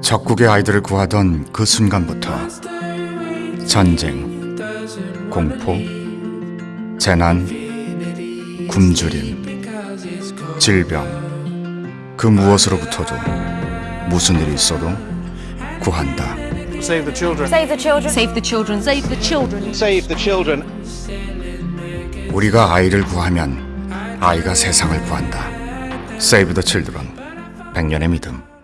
적국의 아이들을 구하던 그 순간부터 전쟁, 공포, 재난, 굶주림, 질병 그 무엇으로부터도 무슨 일이 있어도 구한다. Save the children. Save the children. Save the children. Save the children. Save the children. 우리가 아이를 구하면 아이가 세상을 구한다. Save the Children. 백년의 믿음.